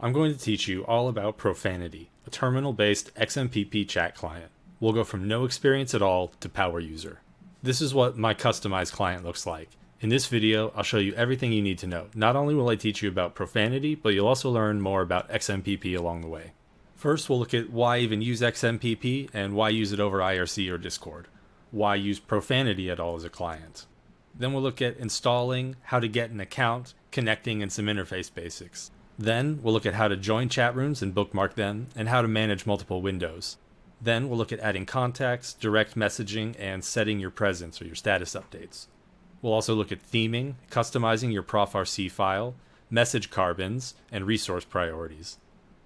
I'm going to teach you all about Profanity, a terminal-based XMPP chat client. We'll go from no experience at all to power user. This is what my customized client looks like. In this video, I'll show you everything you need to know. Not only will I teach you about Profanity, but you'll also learn more about XMPP along the way. First, we'll look at why even use XMPP and why use it over IRC or Discord. Why use Profanity at all as a client. Then we'll look at installing, how to get an account, connecting, and some interface basics. Then we'll look at how to join chat rooms and bookmark them, and how to manage multiple windows. Then we'll look at adding contacts, direct messaging, and setting your presence or your status updates. We'll also look at theming, customizing your profrc file, message carbons, and resource priorities.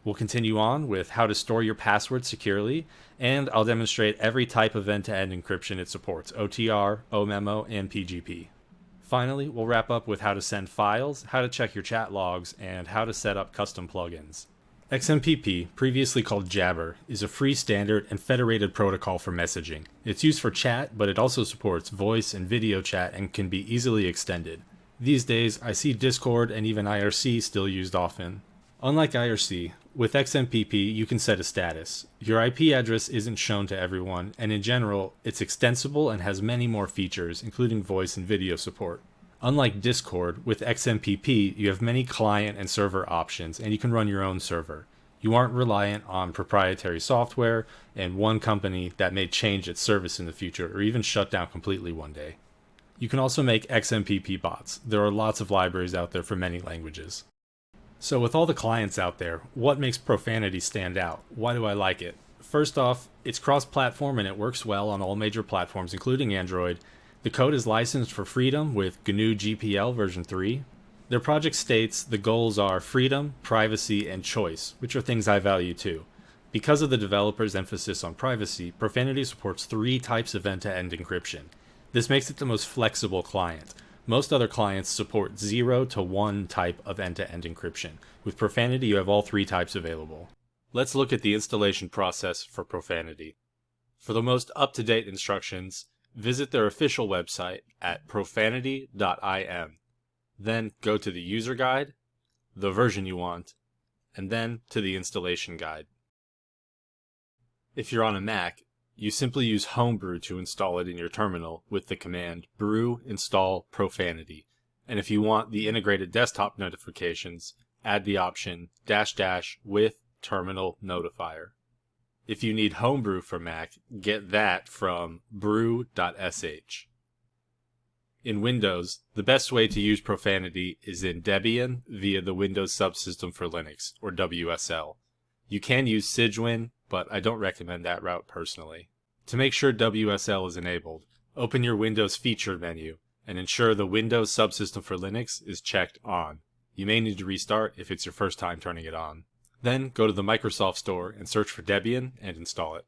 We'll continue on with how to store your password securely, and I'll demonstrate every type of end-to-end encryption it supports, OTR, OMEMO, and PGP. Finally, we'll wrap up with how to send files, how to check your chat logs, and how to set up custom plugins. XMPP, previously called Jabber, is a free standard and federated protocol for messaging. It's used for chat, but it also supports voice and video chat and can be easily extended. These days, I see Discord and even IRC still used often. Unlike IRC, with XMPP you can set a status. Your IP address isn't shown to everyone, and in general, it's extensible and has many more features, including voice and video support. Unlike Discord, with XMPP you have many client and server options, and you can run your own server. You aren't reliant on proprietary software and one company that may change its service in the future or even shut down completely one day. You can also make XMPP bots. There are lots of libraries out there for many languages. So with all the clients out there, what makes Profanity stand out? Why do I like it? First off, it's cross-platform and it works well on all major platforms, including Android. The code is licensed for freedom with GNU GPL version 3. Their project states the goals are freedom, privacy, and choice, which are things I value too. Because of the developer's emphasis on privacy, Profanity supports three types of end-to-end -end encryption. This makes it the most flexible client. Most other clients support 0 to 1 type of end-to-end -end encryption. With Profanity, you have all three types available. Let's look at the installation process for Profanity. For the most up-to-date instructions, visit their official website at profanity.im. Then go to the user guide, the version you want, and then to the installation guide. If you're on a Mac, you simply use Homebrew to install it in your terminal with the command brew install profanity. And if you want the integrated desktop notifications, add the option dash dash with terminal notifier. If you need Homebrew for Mac, get that from brew.sh. In Windows, the best way to use Profanity is in Debian via the Windows Subsystem for Linux, or WSL. You can use Cygwin, but I don't recommend that route personally. To make sure WSL is enabled, open your Windows feature menu and ensure the Windows subsystem for Linux is checked on. You may need to restart if it's your first time turning it on. Then go to the Microsoft Store and search for Debian and install it.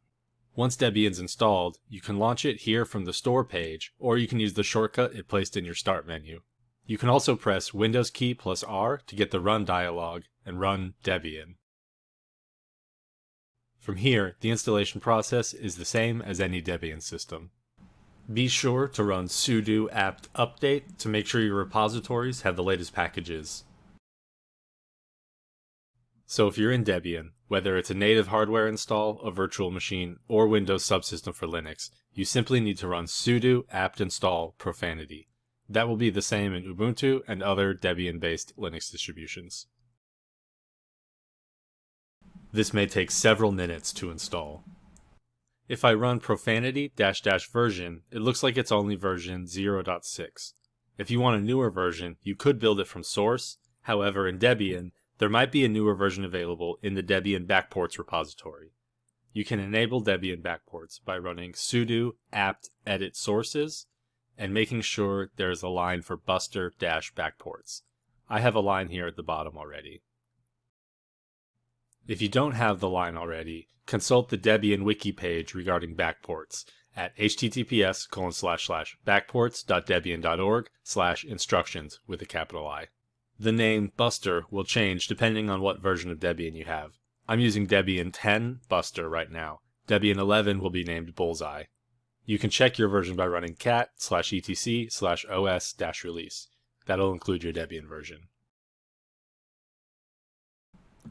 Once Debian's installed, you can launch it here from the Store page, or you can use the shortcut it placed in your Start menu. You can also press Windows key plus R to get the Run dialog and run Debian. From here, the installation process is the same as any Debian system. Be sure to run sudo apt update to make sure your repositories have the latest packages. So if you're in Debian, whether it's a native hardware install, a virtual machine, or Windows subsystem for Linux, you simply need to run sudo apt install profanity. That will be the same in Ubuntu and other Debian-based Linux distributions. This may take several minutes to install. If I run profanity dash dash version, it looks like it's only version 0.6. If you want a newer version, you could build it from source. However, in Debian, there might be a newer version available in the Debian backports repository. You can enable Debian backports by running sudo apt edit sources and making sure there is a line for buster dash backports. I have a line here at the bottom already. If you don't have the line already, consult the Debian wiki page regarding backports at https backports.debian.org slash instructions with a capital I. The name Buster will change depending on what version of Debian you have. I'm using Debian 10 Buster right now. Debian 11 will be named Bullseye. You can check your version by running cat slash etc slash os dash release. That'll include your Debian version.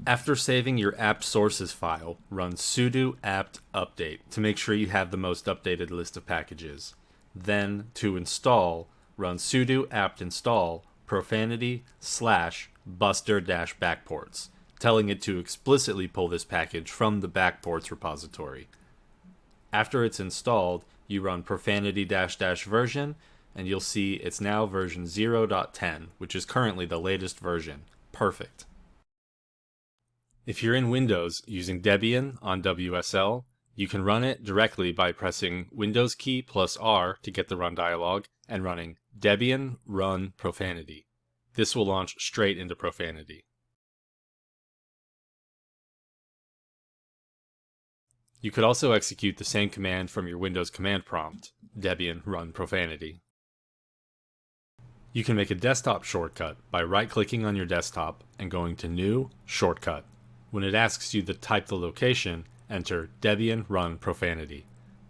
After saving your apt sources file, run sudo apt update to make sure you have the most updated list of packages. Then, to install, run sudo apt install profanity slash buster dash backports, telling it to explicitly pull this package from the backports repository. After it's installed, you run profanity dash dash version, and you'll see it's now version 0.10, which is currently the latest version. Perfect. If you're in Windows using Debian on WSL, you can run it directly by pressing Windows key plus R to get the run dialog and running Debian run profanity. This will launch straight into profanity. You could also execute the same command from your Windows command prompt, Debian run profanity. You can make a desktop shortcut by right-clicking on your desktop and going to New, Shortcut. When it asks you to type the location, enter Debian run profanity.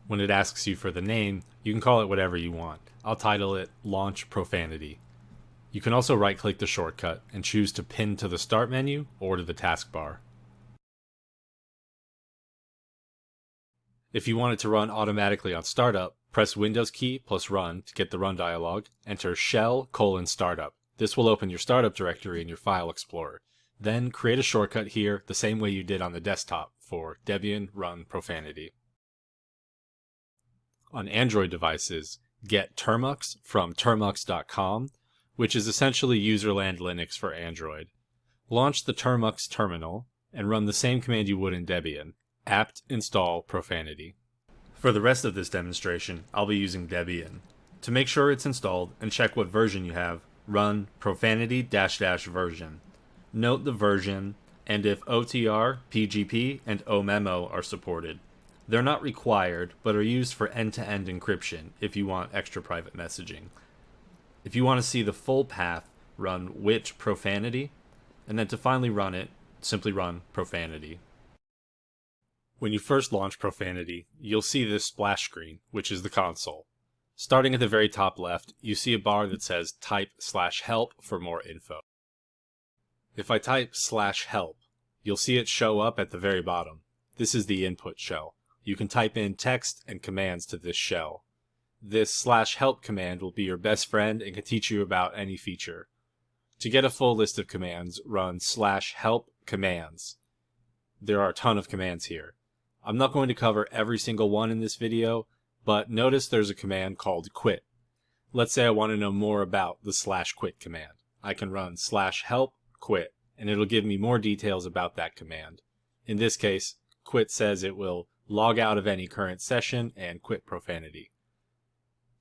When it asks you for the name, you can call it whatever you want. I'll title it Launch Profanity. You can also right-click the shortcut and choose to pin to the Start menu or to the taskbar. If you want it to run automatically on startup, press Windows key plus run to get the run dialog, enter shell colon startup. This will open your startup directory in your file explorer. Then create a shortcut here the same way you did on the desktop for Debian run profanity. On Android devices, get Termux from termux.com, which is essentially userland Linux for Android. Launch the Termux terminal and run the same command you would in Debian apt install profanity. For the rest of this demonstration, I'll be using Debian. To make sure it's installed and check what version you have, run profanity dash dash version. Note the version and if OTR, PGP, and OMEMO are supported. They're not required, but are used for end-to-end encryption if you want extra private messaging. If you want to see the full path, run which profanity, and then to finally run it, simply run profanity. When you first launch Profanity, you'll see this splash screen, which is the console. Starting at the very top left, you see a bar that says type slash help for more info. If I type slash help, you'll see it show up at the very bottom. This is the input shell. You can type in text and commands to this shell. This slash help command will be your best friend and can teach you about any feature. To get a full list of commands, run slash help commands. There are a ton of commands here. I'm not going to cover every single one in this video, but notice there's a command called quit. Let's say I want to know more about the slash quit command. I can run slash help quit, and it'll give me more details about that command. In this case, quit says it will log out of any current session and quit profanity.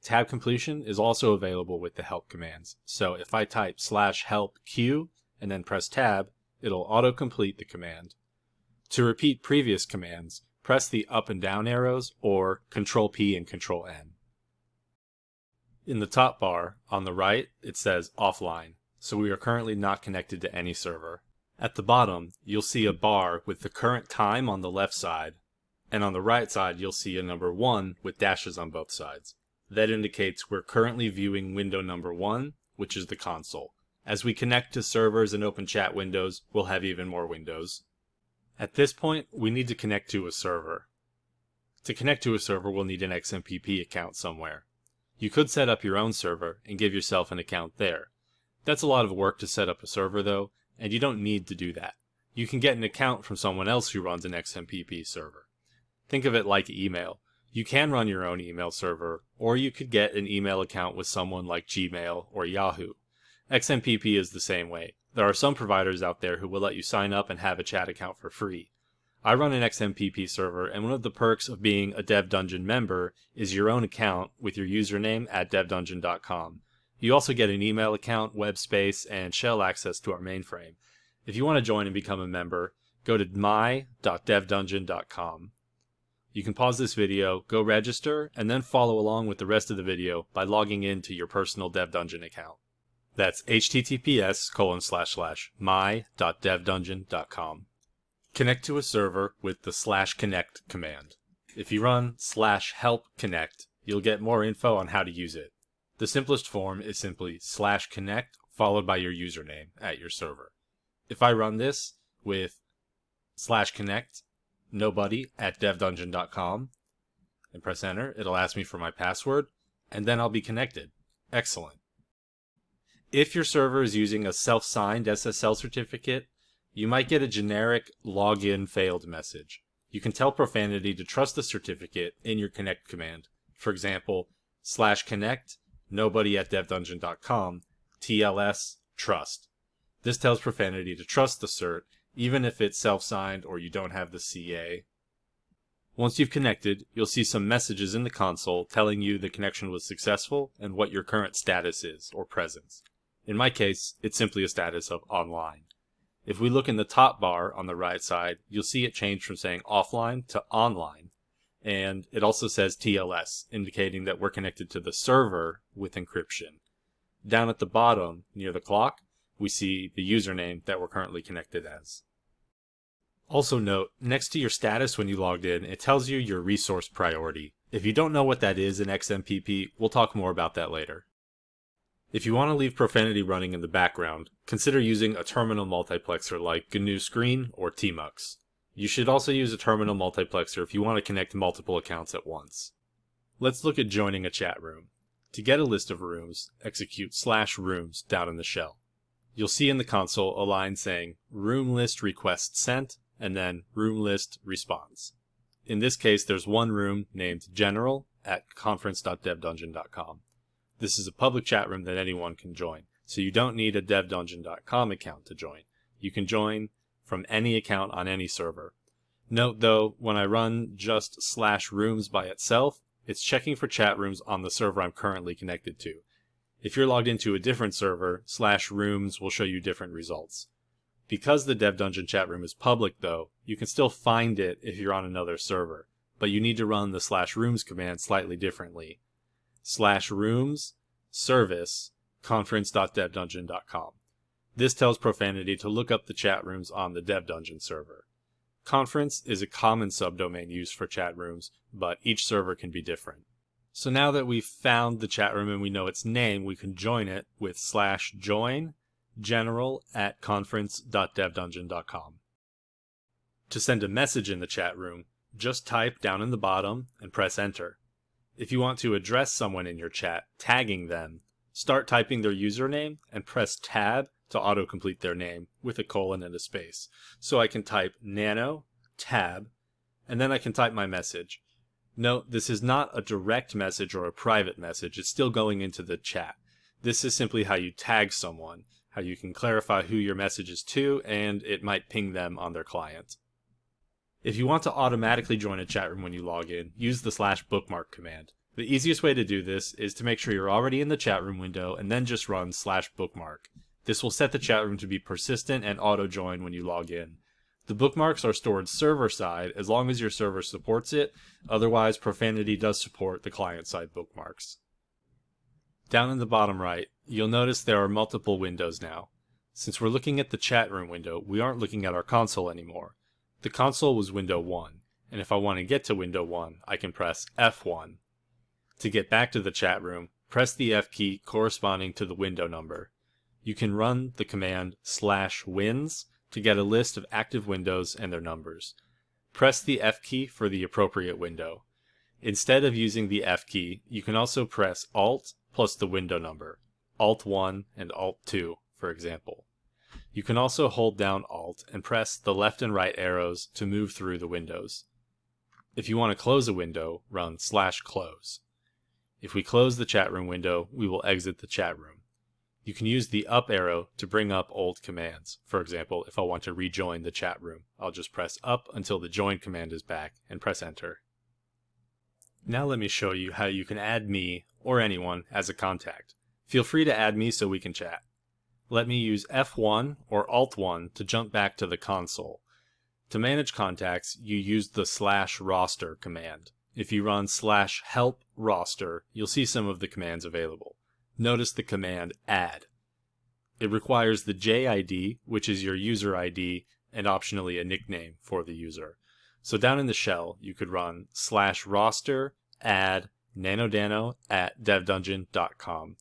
Tab completion is also available with the help commands, so if I type slash help q and then press tab, it'll auto-complete the command. To repeat previous commands, press the up and down arrows or Control P and Control N. In the top bar, on the right, it says offline, so we are currently not connected to any server. At the bottom, you'll see a bar with the current time on the left side, and on the right side you'll see a number 1 with dashes on both sides. That indicates we're currently viewing window number 1, which is the console. As we connect to servers and open chat windows, we'll have even more windows. At this point, we need to connect to a server. To connect to a server, we'll need an XMPP account somewhere. You could set up your own server and give yourself an account there. That's a lot of work to set up a server though, and you don't need to do that. You can get an account from someone else who runs an XMPP server. Think of it like email. You can run your own email server, or you could get an email account with someone like Gmail or Yahoo. XMPP is the same way. There are some providers out there who will let you sign up and have a chat account for free. I run an XMPP server, and one of the perks of being a Dev Dungeon member is your own account with your username at devdungeon.com. You also get an email account, web space, and shell access to our mainframe. If you want to join and become a member, go to my.devdungeon.com. You can pause this video, go register, and then follow along with the rest of the video by logging into your personal DevDungeon account. That's https colon slash slash my.devdungeon.com. Connect to a server with the slash connect command. If you run slash help connect, you'll get more info on how to use it. The simplest form is simply slash connect followed by your username at your server. If I run this, with slash connect nobody at devdungeon.com and press enter. It'll ask me for my password and then I'll be connected. Excellent. If your server is using a self-signed SSL certificate, you might get a generic login failed message. You can tell Profanity to trust the certificate in your connect command. For example, slash connect nobody at devdungeon.com TLS trust. This tells Profanity to trust the cert even if it's self-signed or you don't have the CA. Once you've connected, you'll see some messages in the console telling you the connection was successful and what your current status is, or presence. In my case, it's simply a status of online. If we look in the top bar on the right side, you'll see it change from saying offline to online. And it also says TLS, indicating that we're connected to the server with encryption. Down at the bottom, near the clock, we see the username that we're currently connected as. Also note, next to your status when you logged in, it tells you your resource priority. If you don't know what that is in XMPP, we'll talk more about that later. If you want to leave Profanity running in the background, consider using a terminal multiplexer like GNU Screen or Tmux. You should also use a terminal multiplexer if you want to connect multiple accounts at once. Let's look at joining a chat room. To get a list of rooms, execute slash rooms down in the shell. You'll see in the console a line saying room list request sent and then room list response. In this case, there's one room named general at conference.devdungeon.com. This is a public chat room that anyone can join, so you don't need a devdungeon.com account to join. You can join from any account on any server. Note though, when I run just slash rooms by itself, it's checking for chat rooms on the server I'm currently connected to. If you're logged into a different server, slash rooms will show you different results. Because the Dev Dungeon chat room is public though, you can still find it if you're on another server, but you need to run the slash rooms command slightly differently slash rooms service conference.devdungeon.com. This tells Profanity to look up the chat rooms on the Dev Dungeon server. Conference is a common subdomain used for chat rooms, but each server can be different. So now that we've found the chat room and we know its name, we can join it with slash join general at conference.devdungeon.com. To send a message in the chat room, just type down in the bottom and press enter. If you want to address someone in your chat, tagging them, start typing their username and press tab to autocomplete their name with a colon and a space. So I can type nano, tab, and then I can type my message. Note, this is not a direct message or a private message, it's still going into the chat. This is simply how you tag someone, how you can clarify who your message is to, and it might ping them on their client. If you want to automatically join a chat room when you log in, use the slash bookmark command. The easiest way to do this is to make sure you're already in the chat room window and then just run slash bookmark. This will set the chat room to be persistent and auto join when you log in. The bookmarks are stored server side as long as your server supports it, otherwise Profanity does support the client side bookmarks. Down in the bottom right, you'll notice there are multiple windows now. Since we're looking at the chat room window, we aren't looking at our console anymore. The console was window 1, and if I want to get to window 1, I can press F1. To get back to the chat room, press the F key corresponding to the window number. You can run the command slash wins to get a list of active windows and their numbers. Press the F key for the appropriate window. Instead of using the F key, you can also press Alt plus the window number, Alt 1 and Alt 2, for example. You can also hold down Alt and press the left and right arrows to move through the windows. If you want to close a window, run slash close. If we close the chat room window, we will exit the chat room. You can use the up arrow to bring up old commands. For example, if I want to rejoin the chat room, I'll just press up until the join command is back and press enter. Now let me show you how you can add me or anyone as a contact. Feel free to add me so we can chat let me use F1 or Alt1 to jump back to the console. To manage contacts, you use the slash roster command. If you run slash help roster, you'll see some of the commands available. Notice the command add. It requires the JID, which is your user ID, and optionally a nickname for the user. So down in the shell, you could run slash roster add nanodano at devdungeon.com.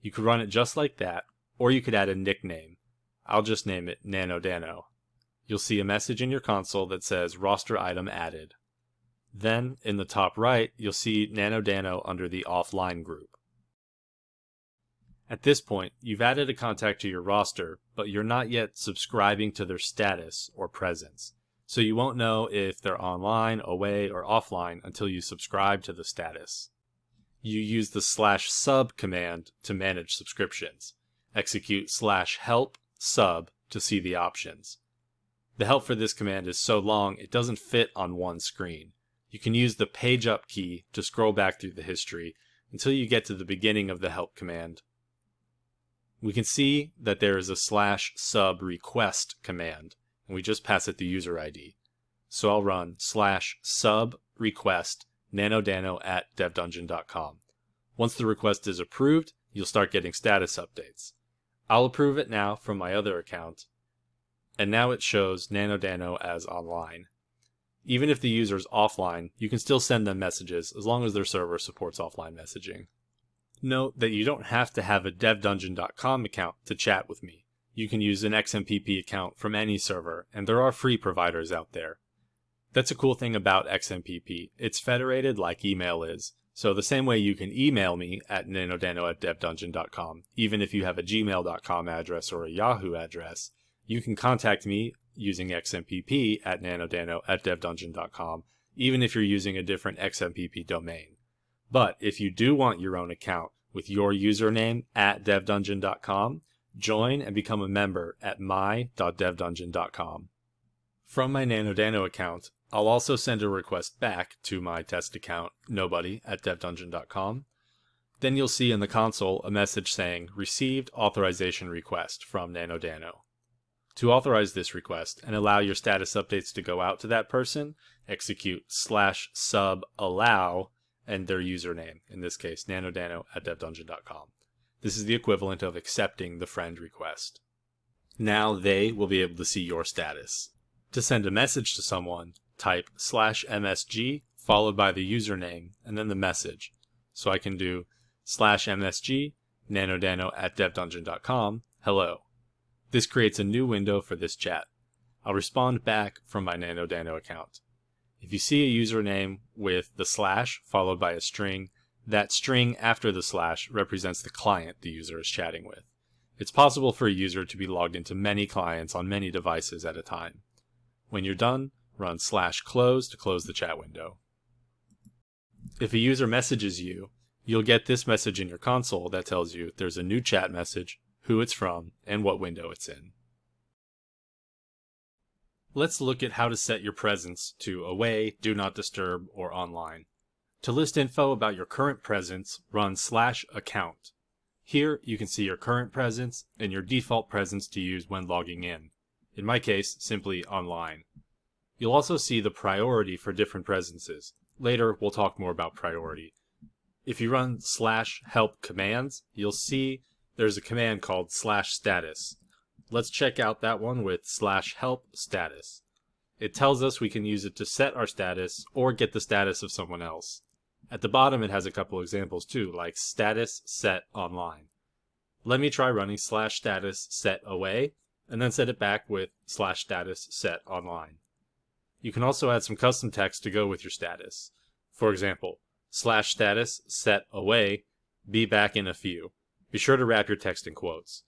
You could run it just like that, or you could add a nickname. I'll just name it nanodano. You'll see a message in your console that says roster item added. Then, in the top right, you'll see NanoDano under the offline group. At this point, you've added a contact to your roster, but you're not yet subscribing to their status or presence. So you won't know if they're online, away, or offline until you subscribe to the status. You use the slash sub command to manage subscriptions. Execute slash help sub to see the options. The help for this command is so long it doesn't fit on one screen. You can use the page up key to scroll back through the history until you get to the beginning of the help command. We can see that there is a slash sub request command, and we just pass it the user ID. So I'll run slash sub request nanodano at devdungeon.com. Once the request is approved, you'll start getting status updates. I'll approve it now from my other account, and now it shows nanodano as online. Even if the user is offline, you can still send them messages as long as their server supports offline messaging. Note that you don't have to have a devdungeon.com account to chat with me. You can use an XMPP account from any server, and there are free providers out there. That's a cool thing about XMPP. It's federated like email is. So the same way you can email me at nanodano at devdungeon.com, even if you have a gmail.com address or a Yahoo address, you can contact me using XMPP at nanodano at devdungeon.com, even if you're using a different XMPP domain. But if you do want your own account with your username at devdungeon.com, join and become a member at my.devdungeon.com. From my NanoDano account, I'll also send a request back to my test account, nobody at devdungeon.com. Then you'll see in the console a message saying received authorization request from NanoDano. To authorize this request and allow your status updates to go out to that person, execute slash sub allow and their username, in this case nanodano at devdungeon.com. This is the equivalent of accepting the friend request. Now they will be able to see your status. To send a message to someone, type slash msg followed by the username and then the message. So I can do slash msg nanodano at devdungeon.com hello. This creates a new window for this chat. I'll respond back from my nanodano account. If you see a username with the slash followed by a string, that string after the slash represents the client the user is chatting with. It's possible for a user to be logged into many clients on many devices at a time. When you're done, run slash close to close the chat window. If a user messages you, you'll get this message in your console that tells you there's a new chat message, who it's from, and what window it's in. Let's look at how to set your presence to away, do not disturb, or online. To list info about your current presence, run slash account. Here you can see your current presence and your default presence to use when logging in. In my case, simply online. You'll also see the priority for different presences. Later, we'll talk more about priority. If you run slash help commands, you'll see there's a command called slash status. Let's check out that one with slash help status. It tells us we can use it to set our status or get the status of someone else. At the bottom it has a couple examples too, like status set online. Let me try running slash status set away, and then set it back with slash status set online. You can also add some custom text to go with your status. For example, slash status set away, be back in a few. Be sure to wrap your text in quotes.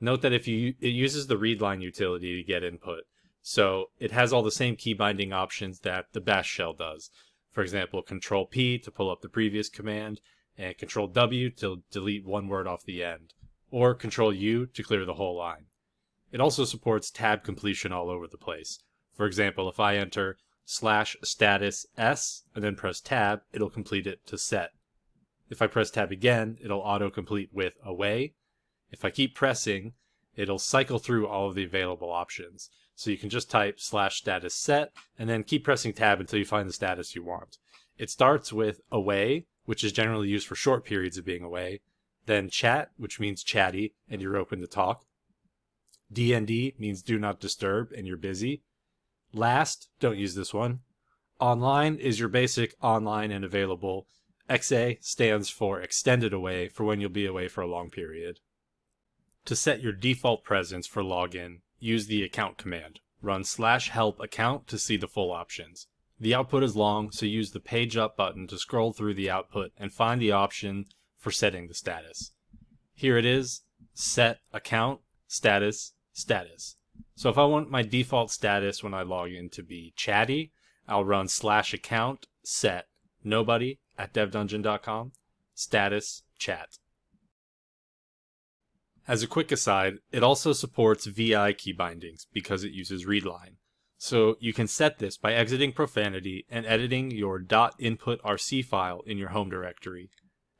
Note that if you it uses the readline utility to get input, so it has all the same key binding options that the bash shell does. For example, control P to pull up the previous command, and control W to delete one word off the end, or control U to clear the whole line. It also supports tab completion all over the place, for example, if I enter slash status S and then press tab, it'll complete it to set. If I press tab again, it'll auto-complete with away. If I keep pressing, it'll cycle through all of the available options. So you can just type slash status set and then keep pressing tab until you find the status you want. It starts with away, which is generally used for short periods of being away, then chat, which means chatty and you're open to talk. DND means do not disturb and you're busy. Last, don't use this one. Online is your basic online and available. XA stands for extended away for when you'll be away for a long period. To set your default presence for login, use the account command. run slash help account to see the full options. The output is long, so use the page up button to scroll through the output and find the option for setting the status. Here it is, set account, status, status. So if I want my default status when I log in to be chatty, I'll run slash account set nobody at devdungeon.com status chat. As a quick aside, it also supports VI key bindings because it uses readline. So you can set this by exiting profanity and editing your .inputrc file in your home directory.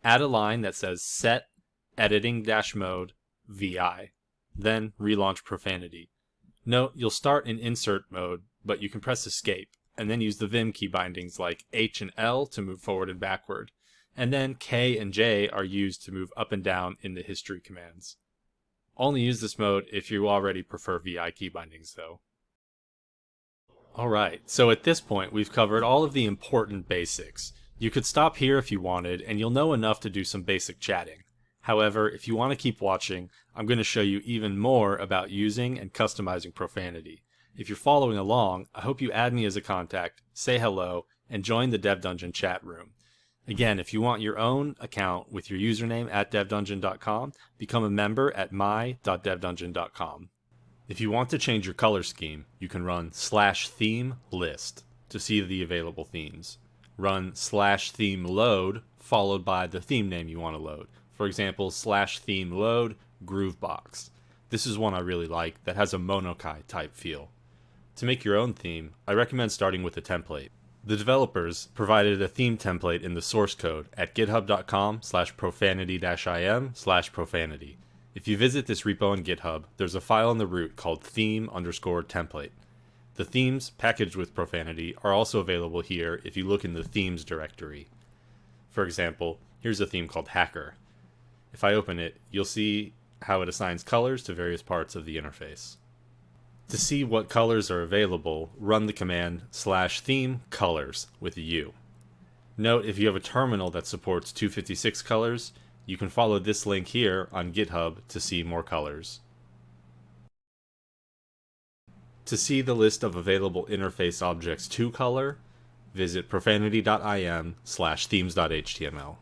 Add a line that says set editing-mode VI, then relaunch profanity. Note you'll start in insert mode, but you can press escape and then use the Vim key bindings like H and L to move forward and backward. And then K and J are used to move up and down in the history commands. Only use this mode if you already prefer VI key bindings though. Alright, so at this point we've covered all of the important basics. You could stop here if you wanted, and you'll know enough to do some basic chatting. However, if you want to keep watching, I'm going to show you even more about using and customizing profanity. If you're following along, I hope you add me as a contact, say hello, and join the Dev Dungeon chat room. Again, if you want your own account with your username at devdungeon.com, become a member at my.devdungeon.com. If you want to change your color scheme, you can run slash theme list to see the available themes. Run slash theme load followed by the theme name you want to load. For example, slash theme load Gruvbox. This is one I really like that has a Monokai type feel. To make your own theme, I recommend starting with a template. The developers provided a theme template in the source code at github.com slash profanity-im slash profanity. If you visit this repo on GitHub, there's a file in the root called theme underscore template. The themes packaged with profanity are also available here if you look in the themes directory. For example, here's a theme called hacker. If I open it, you'll see how it assigns colors to various parts of the interface. To see what colors are available, run the command slash theme colors with U. Note if you have a terminal that supports 256 colors, you can follow this link here on GitHub to see more colors. To see the list of available interface objects to color, visit profanity.im slash themes.html.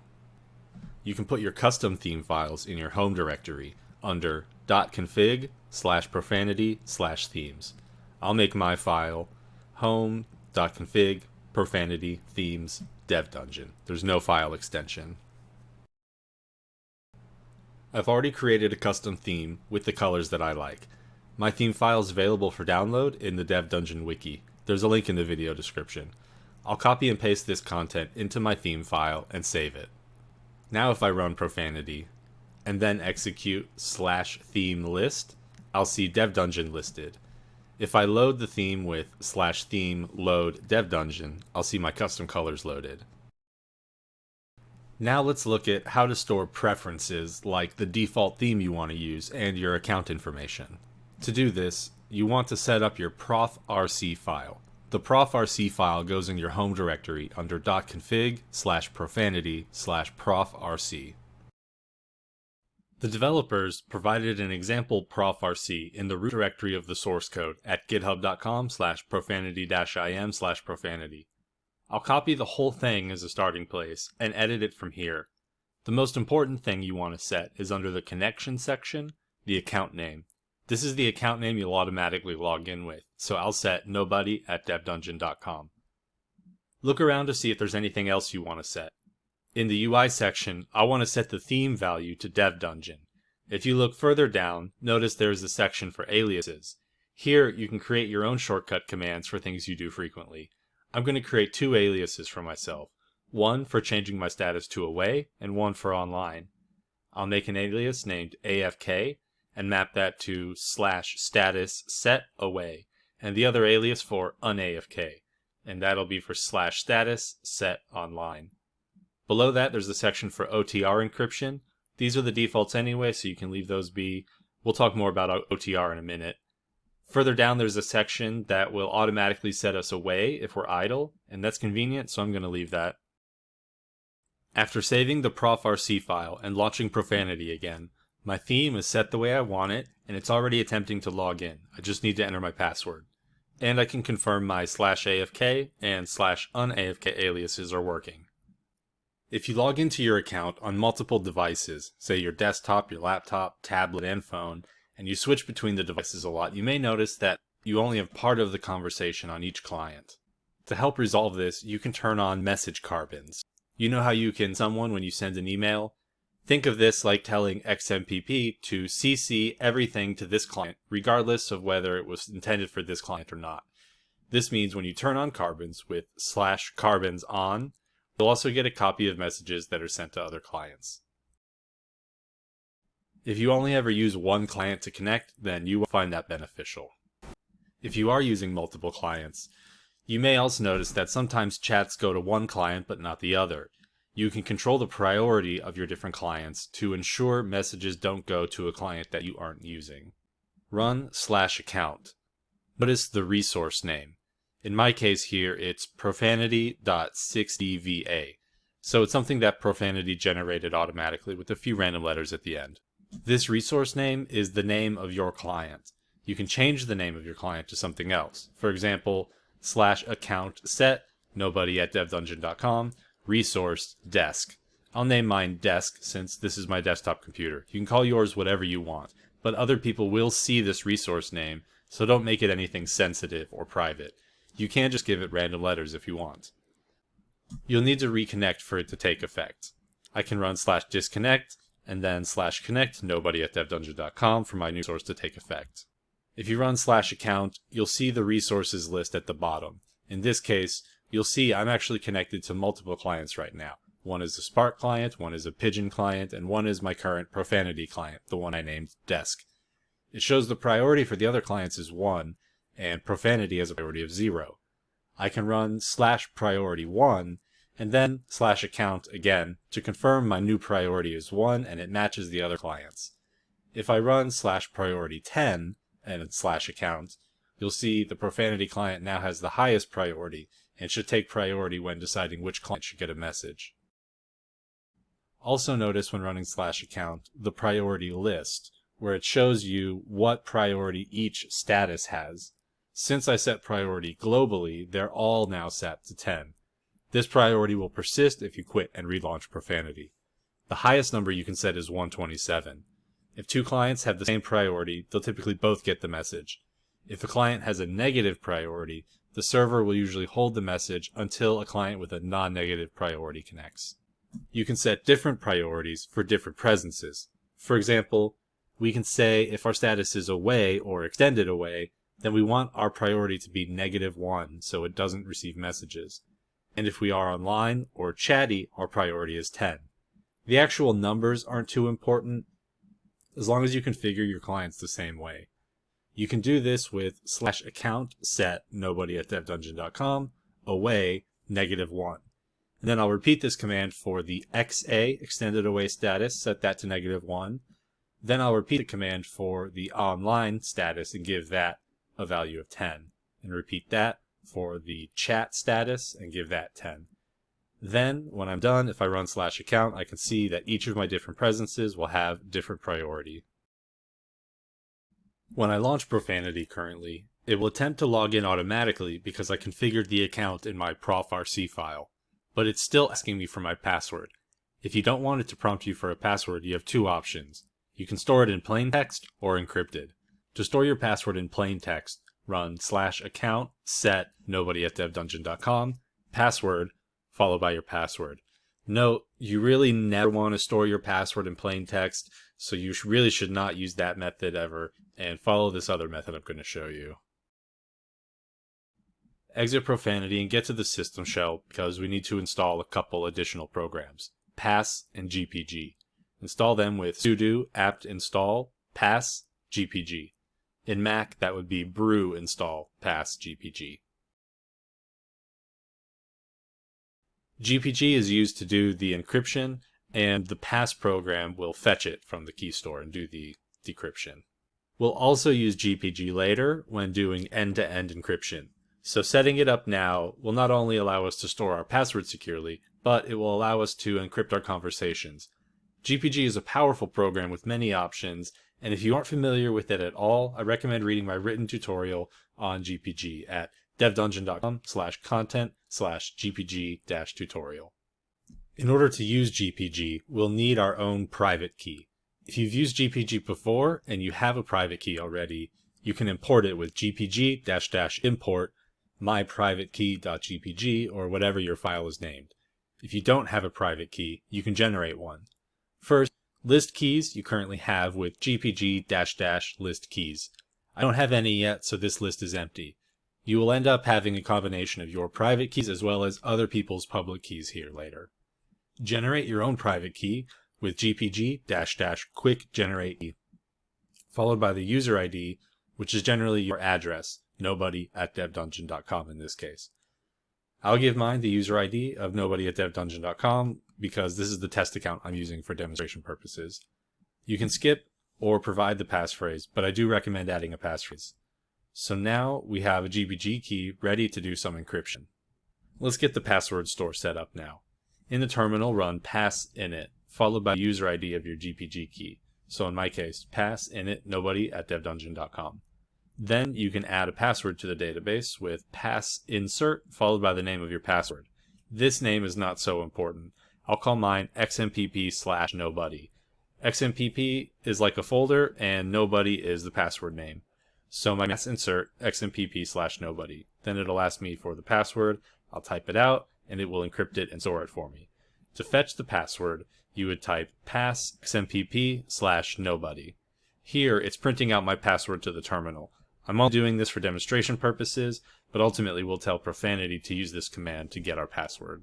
You can put your custom theme files in your home directory under .config slash profanity slash themes. I'll make my file home.config profanity themes dev dungeon. There's no file extension. I've already created a custom theme with the colors that I like. My theme file is available for download in the Dev Dungeon wiki. There's a link in the video description. I'll copy and paste this content into my theme file and save it. Now if I run profanity, and then execute slash theme list, I'll see Dev Dungeon listed. If I load the theme with slash theme load Dev Dungeon, I'll see my custom colors loaded. Now let's look at how to store preferences like the default theme you want to use and your account information. To do this, you want to set up your profrc file. The profrc file goes in your home directory under .config slash profanity slash profrc. The developers provided an example profrc in the root directory of the source code at github.com slash profanity-im slash profanity. I'll copy the whole thing as a starting place and edit it from here. The most important thing you want to set is under the connection section, the account name. This is the account name you'll automatically log in with, so I'll set nobody at devdungeon.com. Look around to see if there's anything else you want to set. In the UI section, I want to set the theme value to Dev Dungeon. If you look further down, notice there is a section for aliases. Here, you can create your own shortcut commands for things you do frequently. I'm going to create two aliases for myself, one for changing my status to away, and one for online. I'll make an alias named AFK, and map that to slash status set away, and the other alias for unafk, and that'll be for slash status set online. Below that, there's a section for OTR encryption. These are the defaults anyway, so you can leave those be. We'll talk more about OTR in a minute. Further down, there's a section that will automatically set us away if we're idle, and that's convenient, so I'm going to leave that. After saving the profrc file and launching Profanity again, my theme is set the way I want it, and it's already attempting to log in. I just need to enter my password. and I can confirm my slash AFK and slash unAFK aliases are working. If you log into your account on multiple devices, say your desktop, your laptop, tablet, and phone, and you switch between the devices a lot, you may notice that you only have part of the conversation on each client. To help resolve this, you can turn on message carbons. You know how you can someone when you send an email? Think of this like telling XMPP to CC everything to this client, regardless of whether it was intended for this client or not. This means when you turn on carbons with slash carbons on, you'll also get a copy of messages that are sent to other clients. If you only ever use one client to connect, then you will find that beneficial. If you are using multiple clients, you may also notice that sometimes chats go to one client but not the other. You can control the priority of your different clients to ensure messages don't go to a client that you aren't using. Run slash account. Notice the resource name. In my case here, it's profanity.6dva. So it's something that Profanity generated automatically with a few random letters at the end. This resource name is the name of your client. You can change the name of your client to something else. For example, slash account set nobody at devdungeon.com resource desk. I'll name mine desk since this is my desktop computer. You can call yours whatever you want, but other people will see this resource name, so don't make it anything sensitive or private. You can just give it random letters if you want. You'll need to reconnect for it to take effect. I can run slash disconnect and then slash connect nobody at devdungeon.com for my new source to take effect. If you run slash account, you'll see the resources list at the bottom. In this case, you'll see I'm actually connected to multiple clients right now. One is a Spark client, one is a Pidgin client, and one is my current Profanity client, the one I named Desk. It shows the priority for the other clients is 1, and Profanity has a priority of 0. I can run slash priority 1, and then slash account again to confirm my new priority is 1 and it matches the other clients. If I run slash priority 10 and slash account, you'll see the Profanity client now has the highest priority and should take priority when deciding which client should get a message. Also notice when running slash account the priority list, where it shows you what priority each status has. Since I set priority globally, they're all now set to 10. This priority will persist if you quit and relaunch Profanity. The highest number you can set is 127. If two clients have the same priority, they'll typically both get the message. If a client has a negative priority, the server will usually hold the message until a client with a non-negative priority connects. You can set different priorities for different presences. For example, we can say if our status is away or extended away, then we want our priority to be negative 1 so it doesn't receive messages. And if we are online or chatty, our priority is 10. The actual numbers aren't too important as long as you configure your clients the same way. You can do this with slash account set nobody at devdungeon.com away negative one. And then I'll repeat this command for the XA extended away status, set that to negative one. Then I'll repeat the command for the online status and give that a value of 10. And repeat that for the chat status and give that 10. Then, when I'm done, if I run slash account, I can see that each of my different presences will have different priority. When I launch Profanity currently, it will attempt to log in automatically because I configured the account in my profrc file, but it's still asking me for my password. If you don't want it to prompt you for a password, you have two options. You can store it in plain text or encrypted. To store your password in plain text, run slash account set nobody at devdungeon.com password followed by your password. Note, you really never want to store your password in plain text, so you really should not use that method ever, and follow this other method I'm going to show you. Exit Profanity and get to the system shell because we need to install a couple additional programs, pass and gpg. Install them with sudo apt install pass gpg. In Mac, that would be brew install pass gpg. GPG is used to do the encryption, and the pass program will fetch it from the key store and do the decryption. We'll also use GPG later when doing end-to-end -end encryption. So setting it up now will not only allow us to store our password securely, but it will allow us to encrypt our conversations. GPG is a powerful program with many options, and if you aren't familiar with it at all, I recommend reading my written tutorial on GPG at devdungeon.com slash content slash GPG dash tutorial. In order to use GPG, we'll need our own private key. If you've used GPG before and you have a private key already, you can import it with GPG dash dash import myprivatekey.gpg or whatever your file is named. If you don't have a private key, you can generate one. First, list keys you currently have with gpg dash dash list keys. I don't have any yet, so this list is empty. You will end up having a combination of your private keys as well as other people's public keys here later. Generate your own private key with gpg dash dash quick generate key, followed by the user ID, which is generally your address, nobody at devdungeon.com in this case. I'll give mine the user ID of nobody at devdungeon.com because this is the test account I'm using for demonstration purposes. You can skip or provide the passphrase, but I do recommend adding a passphrase. So now we have a GPG key ready to do some encryption. Let's get the password store set up now. In the terminal, run pass init, followed by user ID of your GPG key. So in my case, pass init nobody at devdungeon.com. Then you can add a password to the database with pass insert followed by the name of your password. This name is not so important. I'll call mine xmpp slash nobody. xmpp is like a folder and nobody is the password name. So my pass insert xmpp slash nobody. Then it'll ask me for the password. I'll type it out and it will encrypt it and store it for me. To fetch the password, you would type pass xmpp slash nobody. Here, it's printing out my password to the terminal. I'm only doing this for demonstration purposes, but ultimately we'll tell Profanity to use this command to get our password.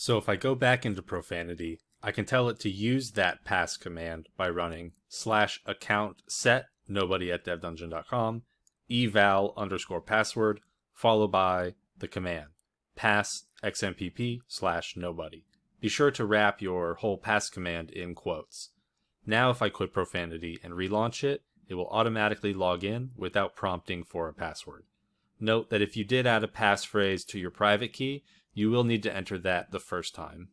So if I go back into Profanity, I can tell it to use that pass command by running slash account set nobody at devdungeon.com eval underscore password followed by the command pass xmpp slash nobody. Be sure to wrap your whole pass command in quotes. Now if I quit Profanity and relaunch it, it will automatically log in without prompting for a password. Note that if you did add a passphrase to your private key, you will need to enter that the first time.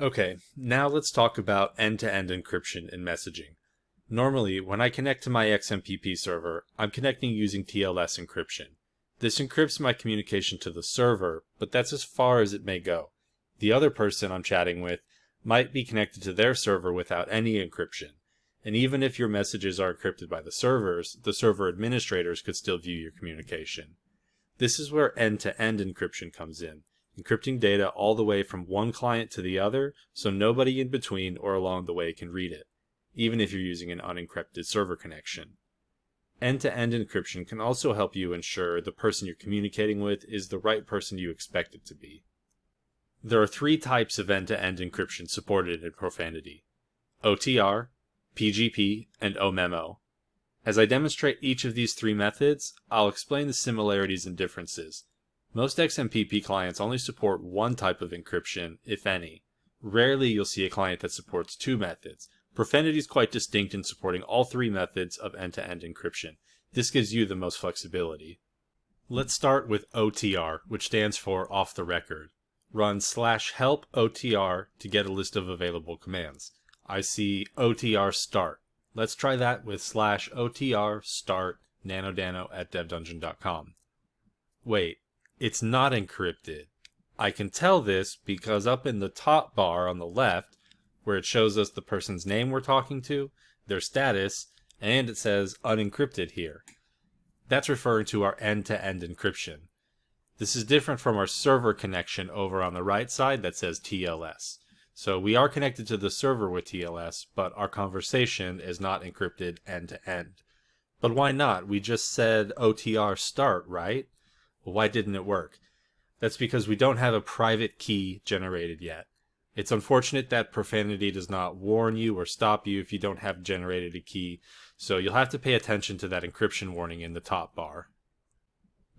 Okay, now let's talk about end-to-end -end encryption in messaging. Normally, when I connect to my XMPP server, I'm connecting using TLS encryption. This encrypts my communication to the server, but that's as far as it may go. The other person I'm chatting with might be connected to their server without any encryption. And even if your messages are encrypted by the servers, the server administrators could still view your communication. This is where end-to-end -end encryption comes in, encrypting data all the way from one client to the other so nobody in between or along the way can read it, even if you're using an unencrypted server connection. End-to-end -end encryption can also help you ensure the person you're communicating with is the right person you expect it to be. There are three types of end-to-end -end encryption supported in Profanity. OTR, PGP, and OMEMO. As I demonstrate each of these three methods, I'll explain the similarities and differences. Most XMPP clients only support one type of encryption, if any. Rarely you'll see a client that supports two methods. Profanity is quite distinct in supporting all three methods of end-to-end -end encryption. This gives you the most flexibility. Let's start with OTR, which stands for off the record. Run slash help OTR to get a list of available commands. I see OTR start. Let's try that with slash OTR start nanodano at devdungeon.com. Wait, it's not encrypted. I can tell this because up in the top bar on the left, where it shows us the person's name we're talking to, their status, and it says unencrypted here. That's referring to our end-to-end -end encryption. This is different from our server connection over on the right side that says TLS. So we are connected to the server with TLS, but our conversation is not encrypted end to end. But why not? We just said OTR start, right? Well, why didn't it work? That's because we don't have a private key generated yet. It's unfortunate that Profanity does not warn you or stop you if you don't have generated a key, so you'll have to pay attention to that encryption warning in the top bar.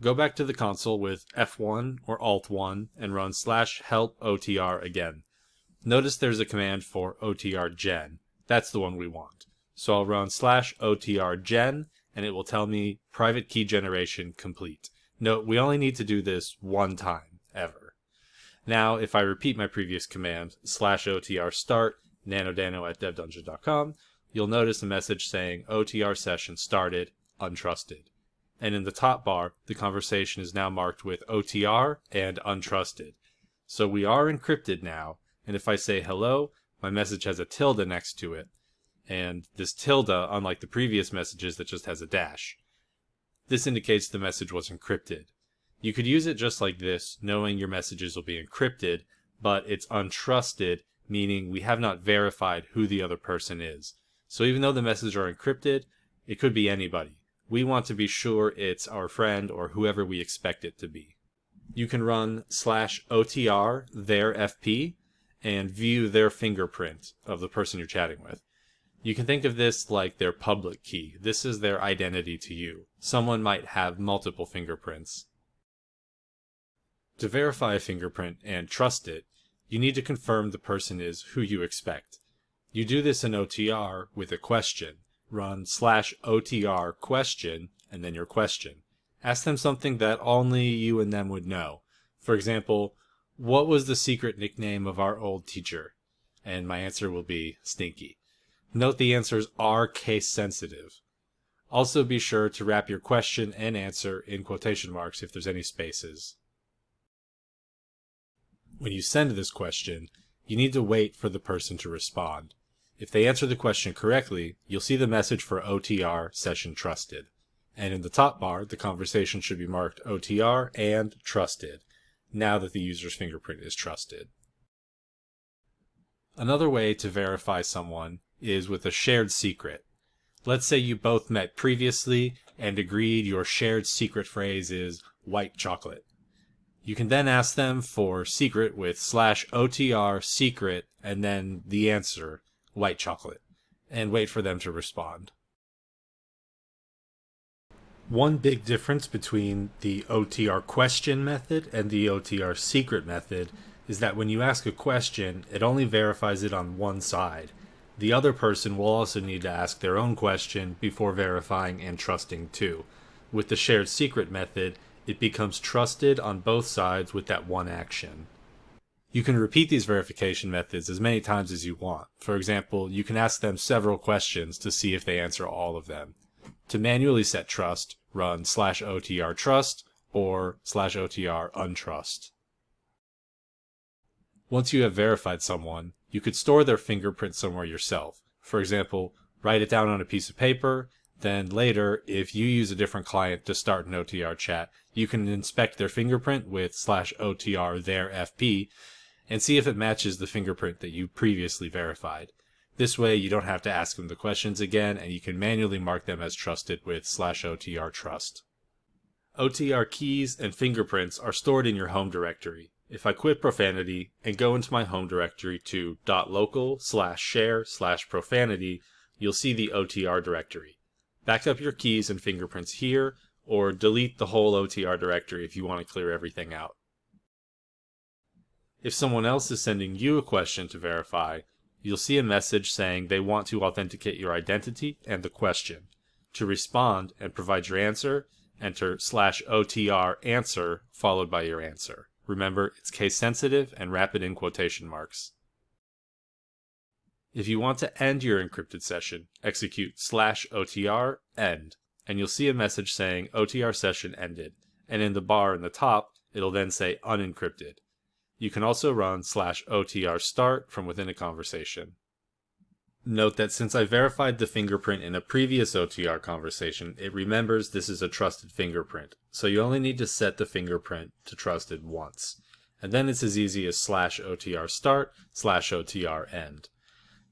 Go back to the console with F1 or Alt1 and run slash help OTR again. Notice there's a command for otrgen. That's the one we want. So I'll run slash otrgen and it will tell me private key generation complete. Note, we only need to do this one time, ever. Now, if I repeat my previous command, slash otr start, nanodano at devdungeon.com, you'll notice a message saying OTR session started, untrusted. And in the top bar, the conversation is now marked with OTR and untrusted. So we are encrypted now, and if I say hello, my message has a tilde next to it. And this tilde, unlike the previous messages that just has a dash. This indicates the message was encrypted. You could use it just like this, knowing your messages will be encrypted, but it's untrusted, meaning we have not verified who the other person is. So even though the messages are encrypted, it could be anybody. We want to be sure it's our friend or whoever we expect it to be. You can run slash OTR their FP and view their fingerprint of the person you're chatting with. You can think of this like their public key. This is their identity to you. Someone might have multiple fingerprints. To verify a fingerprint and trust it, you need to confirm the person is who you expect. You do this in OTR with a question. Run slash OTR question and then your question. Ask them something that only you and them would know. For example, what was the secret nickname of our old teacher? And my answer will be Stinky. Note the answers are case sensitive. Also be sure to wrap your question and answer in quotation marks if there's any spaces. When you send this question, you need to wait for the person to respond. If they answer the question correctly, you'll see the message for OTR session trusted. And in the top bar, the conversation should be marked OTR and trusted, now that the user's fingerprint is trusted. Another way to verify someone is with a shared secret. Let's say you both met previously and agreed your shared secret phrase is white chocolate. You can then ask them for secret with slash OTR secret and then the answer, white chocolate, and wait for them to respond. One big difference between the OTR question method and the OTR secret method is that when you ask a question, it only verifies it on one side. The other person will also need to ask their own question before verifying and trusting too. With the shared secret method, it becomes trusted on both sides with that one action. You can repeat these verification methods as many times as you want. For example, you can ask them several questions to see if they answer all of them. To manually set trust, run slash OTR trust or slash OTR untrust. Once you have verified someone, you could store their fingerprint somewhere yourself. For example, write it down on a piece of paper then later, if you use a different client to start an OTR chat, you can inspect their fingerprint with slash OTR their FP and see if it matches the fingerprint that you previously verified. This way you don't have to ask them the questions again and you can manually mark them as trusted with slash OTR trust. OTR keys and fingerprints are stored in your home directory. If I quit profanity and go into my home directory to .local slash share slash profanity, you'll see the OTR directory. Back up your keys and fingerprints here, or delete the whole OTR directory if you want to clear everything out. If someone else is sending you a question to verify, you'll see a message saying they want to authenticate your identity and the question. To respond and provide your answer, enter slash OTR answer followed by your answer. Remember, it's case sensitive and wrap it in quotation marks. If you want to end your encrypted session, execute slash OTR end, and you'll see a message saying OTR session ended, and in the bar in the top, it'll then say unencrypted. You can also run slash OTR start from within a conversation. Note that since I verified the fingerprint in a previous OTR conversation, it remembers this is a trusted fingerprint, so you only need to set the fingerprint to trusted once. And then it's as easy as slash OTR start slash OTR end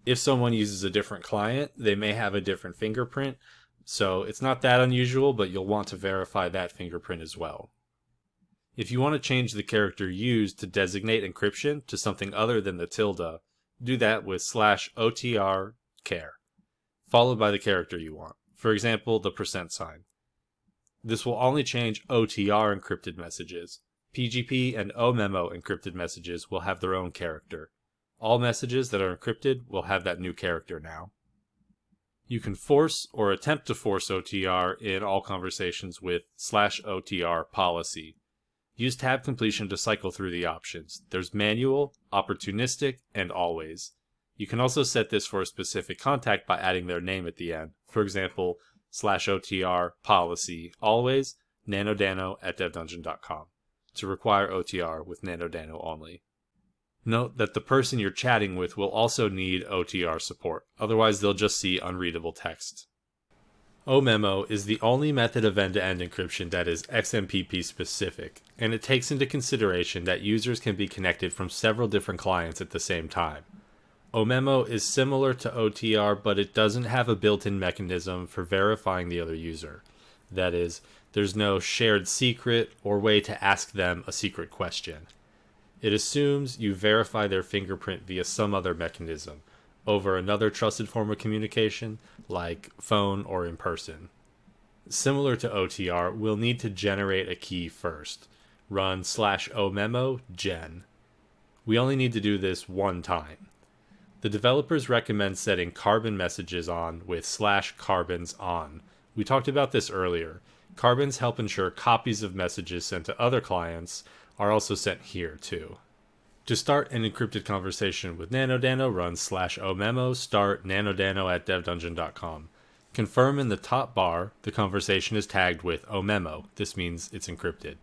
if someone uses a different client, they may have a different fingerprint. So it's not that unusual, but you'll want to verify that fingerprint as well. If you want to change the character used to designate encryption to something other than the tilde, do that with slash OTR care, followed by the character you want. For example, the percent sign. This will only change OTR encrypted messages. PGP and OMEMO encrypted messages will have their own character. All messages that are encrypted will have that new character now. You can force or attempt to force OTR in all conversations with slash OTR policy. Use tab completion to cycle through the options. There's manual, opportunistic, and always. You can also set this for a specific contact by adding their name at the end. For example, slash OTR policy always nanodano at devdungeon.com to require OTR with nanodano only. Note that the person you're chatting with will also need OTR support, otherwise they'll just see unreadable text. OMemo is the only method of end-to-end encryption that is XMPP specific, and it takes into consideration that users can be connected from several different clients at the same time. OMemo is similar to OTR, but it doesn't have a built-in mechanism for verifying the other user. That is, there's no shared secret or way to ask them a secret question. It assumes you verify their fingerprint via some other mechanism, over another trusted form of communication, like phone or in person. Similar to OTR, we'll need to generate a key first. Run slash omemo gen. We only need to do this one time. The developers recommend setting carbon messages on with slash carbons on. We talked about this earlier. Carbons help ensure copies of messages sent to other clients are also sent here too. To start an encrypted conversation with NanoDano, run slash omemo start nanodano at devdungeon.com. Confirm in the top bar the conversation is tagged with omemo. This means it's encrypted.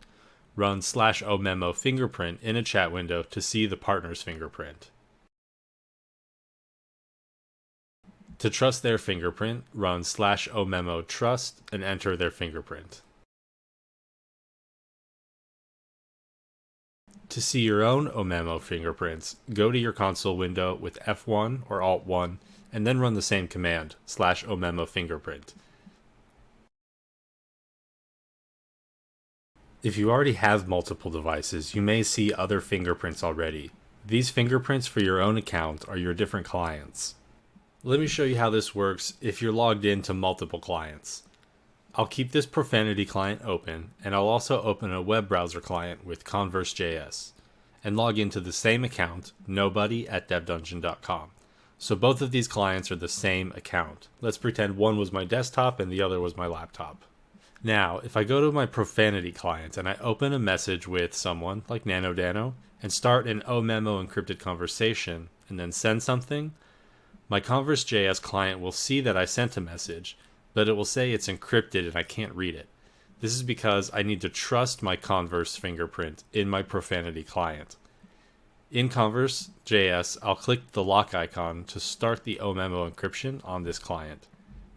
Run slash omemo fingerprint in a chat window to see the partner's fingerprint. To trust their fingerprint, run slash omemo trust and enter their fingerprint. To see your own Omemo fingerprints, go to your console window with F1 or Alt1 and then run the same command, slash Omemo fingerprint. If you already have multiple devices, you may see other fingerprints already. These fingerprints for your own account are your different clients. Let me show you how this works if you're logged into multiple clients. I'll keep this Profanity client open, and I'll also open a web browser client with Converse.js, and log into the same account, nobody at devdungeon.com. So both of these clients are the same account. Let's pretend one was my desktop and the other was my laptop. Now, if I go to my Profanity client and I open a message with someone, like NanoDano, and start an OMemo encrypted conversation, and then send something, my Converse.js client will see that I sent a message, but it will say it's encrypted and I can't read it. This is because I need to trust my Converse fingerprint in my Profanity client. In Converse.js, I'll click the lock icon to start the OMemo encryption on this client.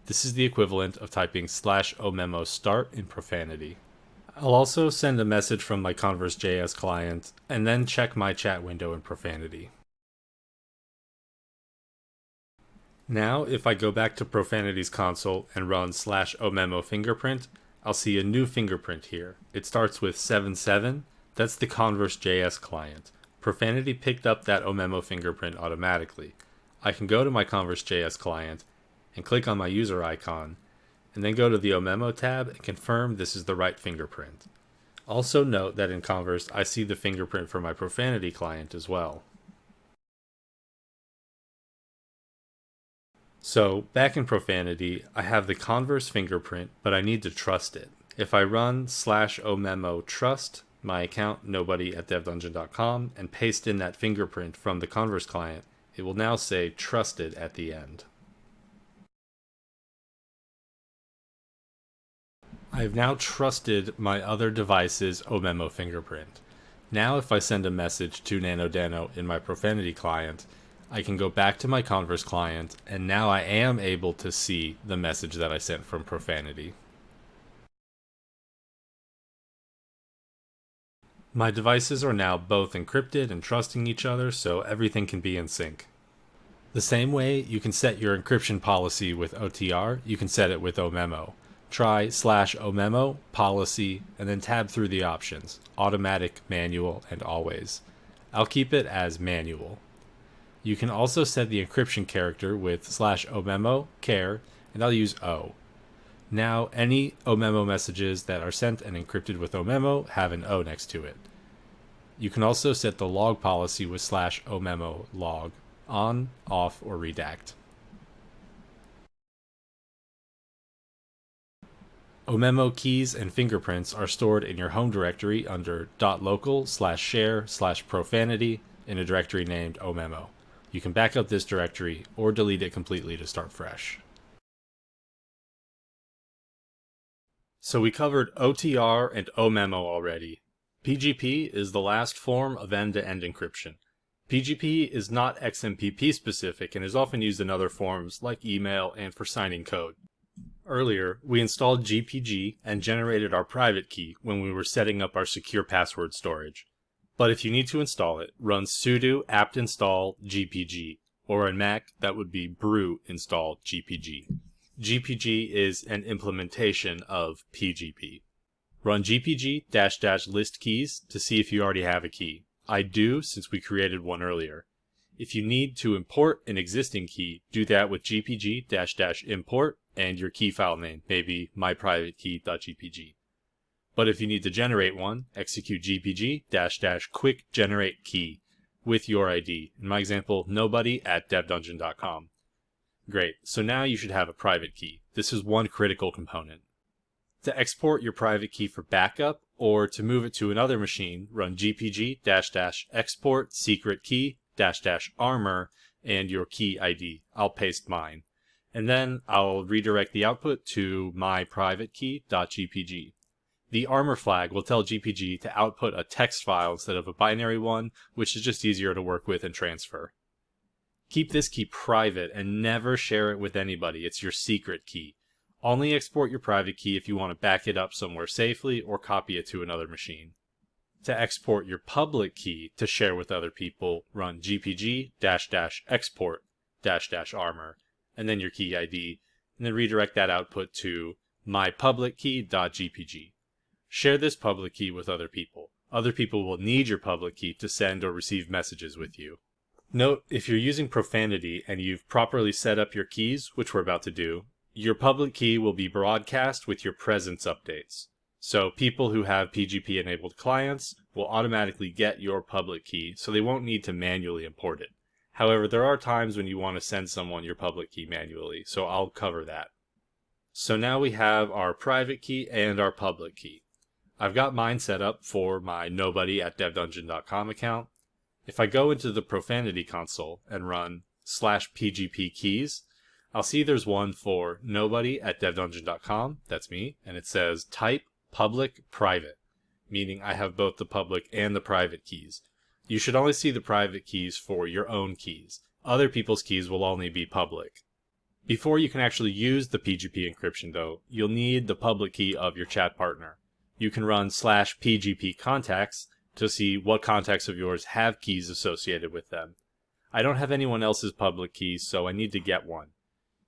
This is the equivalent of typing slash omemo start in Profanity. I'll also send a message from my Converse.js client and then check my chat window in Profanity. Now, if I go back to Profanity's console and run slash omemo fingerprint, I'll see a new fingerprint here. It starts with 77. That's the Converse.js client. Profanity picked up that omemo fingerprint automatically. I can go to my Converse.js client and click on my user icon, and then go to the Omemo tab and confirm this is the right fingerprint. Also note that in Converse, I see the fingerprint for my Profanity client as well. So back in Profanity, I have the Converse fingerprint, but I need to trust it. If I run slash omemo trust my account nobody at devdungeon.com and paste in that fingerprint from the Converse client, it will now say trusted at the end. I have now trusted my other device's Omemo fingerprint. Now if I send a message to NanoDano in my Profanity client, I can go back to my Converse client, and now I am able to see the message that I sent from Profanity. My devices are now both encrypted and trusting each other, so everything can be in sync. The same way you can set your encryption policy with OTR, you can set it with OMemo. Try slash OMemo, policy, and then tab through the options, automatic, manual, and always. I'll keep it as manual. You can also set the encryption character with slash omemo care and I'll use O. Now, any omemo messages that are sent and encrypted with omemo have an O next to it. You can also set the log policy with slash omemo log on, off, or redact. Omemo keys and fingerprints are stored in your home directory under .local slash share slash profanity in a directory named omemo. You can back up this directory or delete it completely to start fresh. So we covered OTR and OMEMO already. PGP is the last form of end-to-end -end encryption. PGP is not XMPP specific and is often used in other forms like email and for signing code. Earlier, we installed GPG and generated our private key when we were setting up our secure password storage. But if you need to install it, run sudo apt install gpg, or in Mac, that would be brew install gpg. GPG is an implementation of PGP. Run gpg dash dash list keys to see if you already have a key. I do since we created one earlier. If you need to import an existing key, do that with gpg-import and your key file name, maybe myprivatekey.gpg. But if you need to generate one, execute gpg dash dash quick generate key with your ID. In my example, nobody at devdungeon.com. Great, so now you should have a private key. This is one critical component. To export your private key for backup or to move it to another machine, run gpg dash dash export secret key dash dash armor and your key ID. I'll paste mine. And then I'll redirect the output to my private key.gpg. The armor flag will tell GPG to output a text file instead of a binary one, which is just easier to work with and transfer. Keep this key private and never share it with anybody. It's your secret key. Only export your private key if you want to back it up somewhere safely or copy it to another machine. To export your public key to share with other people, run gpg-export-armor and then your key ID, and then redirect that output to mypublickey.gpg. Share this public key with other people. Other people will need your public key to send or receive messages with you. Note, if you're using profanity and you've properly set up your keys, which we're about to do, your public key will be broadcast with your presence updates. So people who have PGP enabled clients will automatically get your public key, so they won't need to manually import it. However, there are times when you want to send someone your public key manually, so I'll cover that. So now we have our private key and our public key. I've got mine set up for my nobody at devdungeon.com account. If I go into the profanity console and run slash pgp keys, I'll see there's one for nobody at devdungeon.com, that's me, and it says type public private, meaning I have both the public and the private keys. You should only see the private keys for your own keys. Other people's keys will only be public. Before you can actually use the PGP encryption though, you'll need the public key of your chat partner. You can run slash PGP contacts to see what contacts of yours have keys associated with them. I don't have anyone else's public keys, so I need to get one.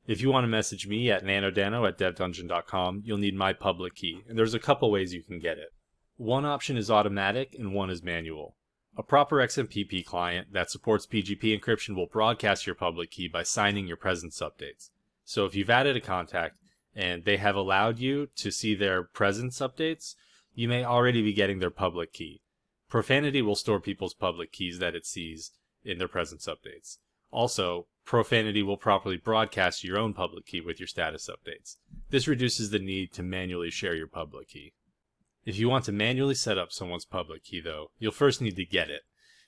If you want to message me at nanodano at devdungeon.com, you'll need my public key, and there's a couple ways you can get it. One option is automatic and one is manual. A proper XMPP client that supports PGP encryption will broadcast your public key by signing your presence updates. So if you've added a contact and they have allowed you to see their presence updates, you may already be getting their public key. Profanity will store people's public keys that it sees in their presence updates. Also, Profanity will properly broadcast your own public key with your status updates. This reduces the need to manually share your public key. If you want to manually set up someone's public key though, you'll first need to get it.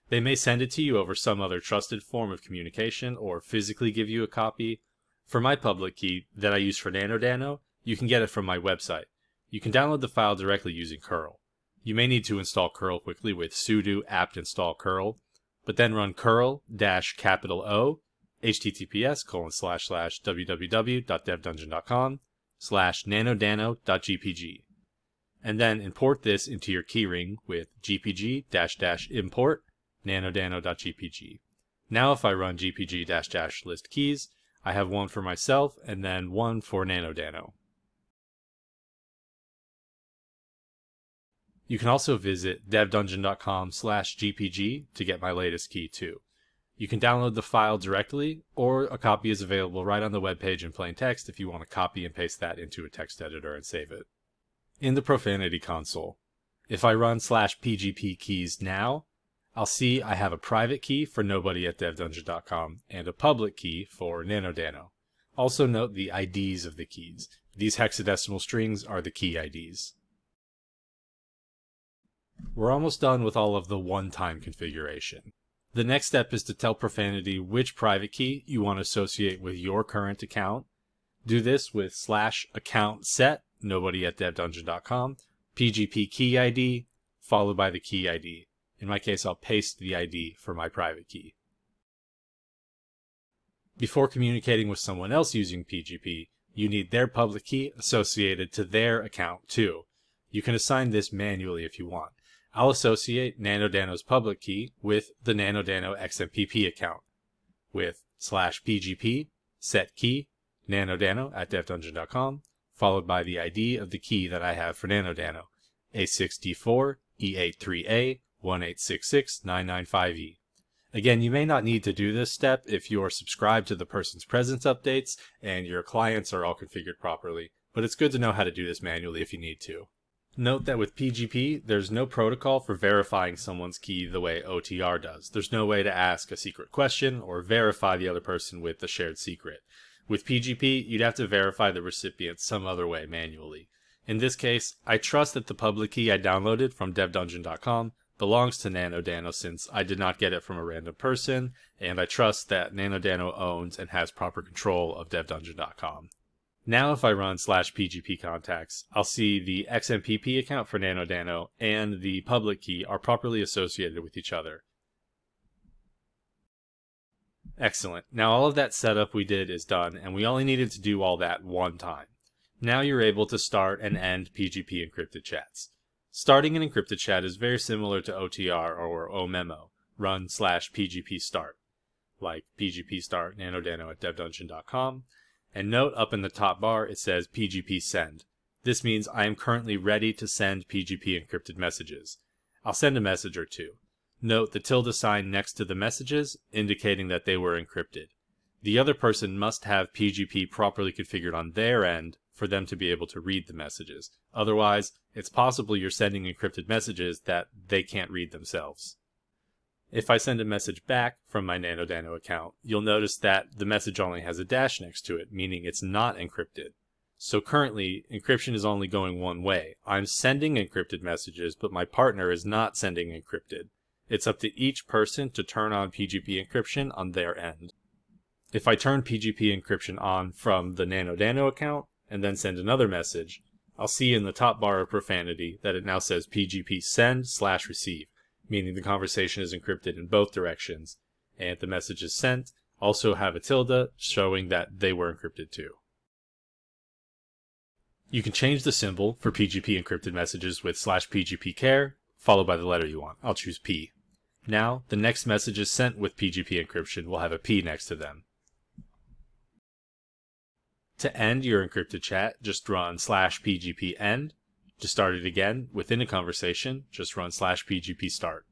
They may send it to you over some other trusted form of communication or physically give you a copy. For my public key that I use for NanoDano, you can get it from my website. You can download the file directly using curl. You may need to install curl quickly with sudo apt install curl, but then run curl dash capital O https colon slash slash www.devdungeon.com slash nanodano.gpg and then import this into your keyring with gpg dash dash import nanodano.gpg. Now if I run gpg dash dash list keys, I have one for myself and then one for nanodano. You can also visit devdungeon.com slash gpg to get my latest key too. You can download the file directly, or a copy is available right on the webpage in plain text if you want to copy and paste that into a text editor and save it in the Profanity console. If I run slash pgp keys now, I'll see I have a private key for nobody at devdungeon.com and a public key for nanodano. Also note the IDs of the keys. These hexadecimal strings are the key IDs. We're almost done with all of the one-time configuration. The next step is to tell Profanity which private key you want to associate with your current account. Do this with slash account set, nobody at devdungeon.com, PGP key ID, followed by the key ID. In my case, I'll paste the ID for my private key. Before communicating with someone else using PGP, you need their public key associated to their account too. You can assign this manually if you want. I'll associate NanoDano's public key with the NanoDano XMPP account with slash PGP set key nanodano at devdungeon.com followed by the ID of the key that I have for NanoDano A6D4 E83A 1866995E. Again, you may not need to do this step if you are subscribed to the person's presence updates and your clients are all configured properly, but it's good to know how to do this manually if you need to. Note that with PGP, there's no protocol for verifying someone's key the way OTR does. There's no way to ask a secret question or verify the other person with a shared secret. With PGP, you'd have to verify the recipient some other way manually. In this case, I trust that the public key I downloaded from devdungeon.com belongs to NanoDano since I did not get it from a random person, and I trust that NanoDano owns and has proper control of devdungeon.com. Now if I run slash PGP contacts, I'll see the XMPP account for NanoDano and the public key are properly associated with each other. Excellent. Now all of that setup we did is done, and we only needed to do all that one time. Now you're able to start and end PGP encrypted chats. Starting an encrypted chat is very similar to OTR or OMemo, run slash PGP start, like PGP start nanodano at devdungeon.com, and note up in the top bar it says PGP send. This means I am currently ready to send PGP encrypted messages. I'll send a message or two. Note the tilde sign next to the messages indicating that they were encrypted. The other person must have PGP properly configured on their end for them to be able to read the messages. Otherwise, it's possible you're sending encrypted messages that they can't read themselves. If I send a message back from my NanoDano account, you'll notice that the message only has a dash next to it, meaning it's not encrypted. So currently, encryption is only going one way. I'm sending encrypted messages, but my partner is not sending encrypted. It's up to each person to turn on PGP encryption on their end. If I turn PGP encryption on from the NanoDano account and then send another message, I'll see in the top bar of profanity that it now says PGP send slash receive meaning the conversation is encrypted in both directions, and the messages sent also have a tilde showing that they were encrypted too. You can change the symbol for PGP encrypted messages with slash PGP care, followed by the letter you want. I'll choose P. Now, the next messages sent with PGP encryption will have a P next to them. To end your encrypted chat, just run slash PGP end, to start it again, within a conversation, just run slash pgp start.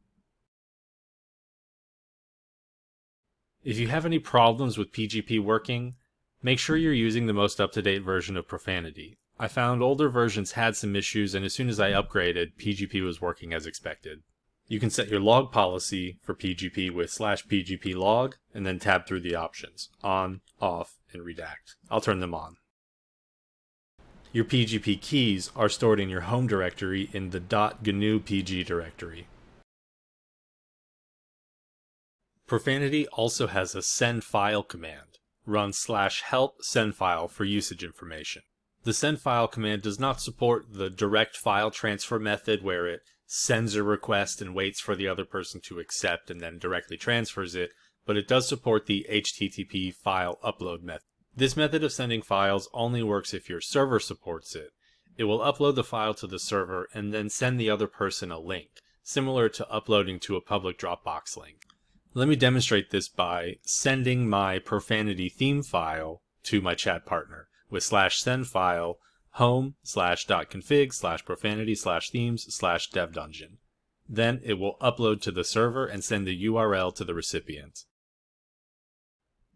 If you have any problems with PGP working, make sure you're using the most up-to-date version of Profanity. I found older versions had some issues and as soon as I upgraded, PGP was working as expected. You can set your log policy for PGP with slash PGP log and then tab through the options, on, off, and redact. I'll turn them on. Your PGP keys are stored in your home directory in the .gnu PG directory. Profanity also has a send file command. Run slash help send file for usage information. The send file command does not support the direct file transfer method where it sends a request and waits for the other person to accept and then directly transfers it, but it does support the HTTP file upload method. This method of sending files only works if your server supports it. It will upload the file to the server and then send the other person a link, similar to uploading to a public Dropbox link. Let me demonstrate this by sending my profanity theme file to my chat partner with slash send file home slash dot config slash profanity slash themes slash dev dungeon. Then it will upload to the server and send the URL to the recipient.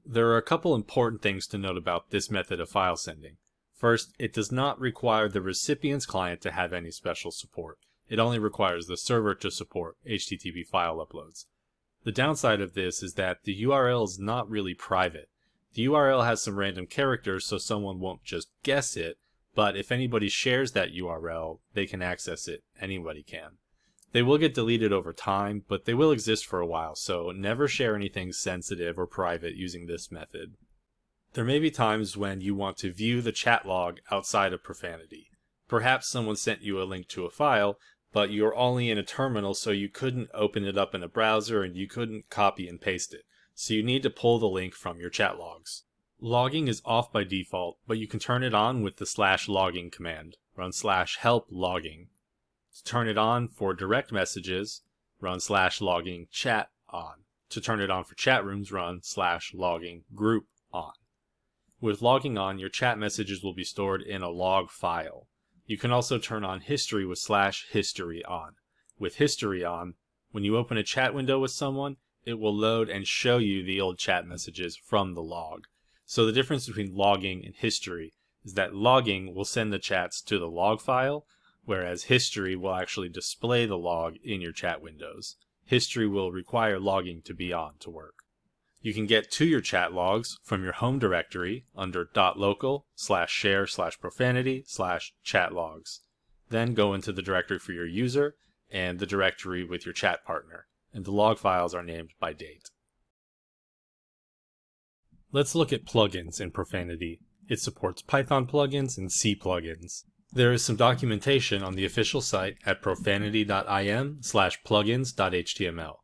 There are a couple important things to note about this method of file sending. First, it does not require the recipient's client to have any special support. It only requires the server to support HTTP file uploads. The downside of this is that the URL is not really private. The URL has some random characters so someone won't just guess it, but if anybody shares that URL, they can access it. Anybody can. They will get deleted over time, but they will exist for a while, so never share anything sensitive or private using this method. There may be times when you want to view the chat log outside of Profanity. Perhaps someone sent you a link to a file, but you're only in a terminal so you couldn't open it up in a browser and you couldn't copy and paste it. So you need to pull the link from your chat logs. Logging is off by default, but you can turn it on with the slash logging command. Run slash help logging. To turn it on for direct messages, run slash logging chat on. To turn it on for chat rooms, run slash logging group on. With logging on, your chat messages will be stored in a log file. You can also turn on history with slash history on. With history on, when you open a chat window with someone, it will load and show you the old chat messages from the log. So the difference between logging and history is that logging will send the chats to the log file, whereas history will actually display the log in your chat windows. History will require logging to be on to work. You can get to your chat logs from your home directory under .local slash share slash profanity slash chat logs. Then go into the directory for your user and the directory with your chat partner, and the log files are named by date. Let's look at plugins in Profanity. It supports Python plugins and C plugins. There is some documentation on the official site at profanity.im slash plugins.html.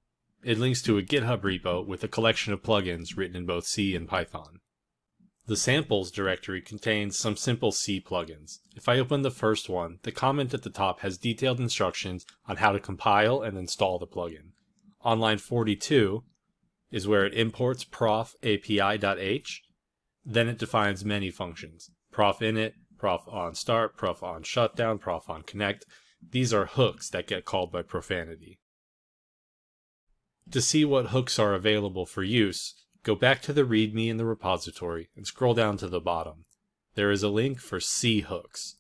It links to a GitHub repo with a collection of plugins written in both C and Python. The samples directory contains some simple C plugins. If I open the first one, the comment at the top has detailed instructions on how to compile and install the plugin. On line 42 is where it imports prof api.h, then it defines many functions. prof init, prof on start, prof on shutdown, prof on connect. These are hooks that get called by profanity. To see what hooks are available for use, go back to the README in the repository and scroll down to the bottom. There is a link for C hooks.